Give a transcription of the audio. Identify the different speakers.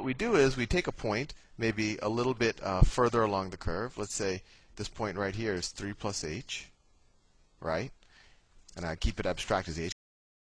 Speaker 1: what we do is we take a point, maybe a little bit uh, further along the curve. Let's say this point right here is 3 plus h, right? And I keep it abstract as h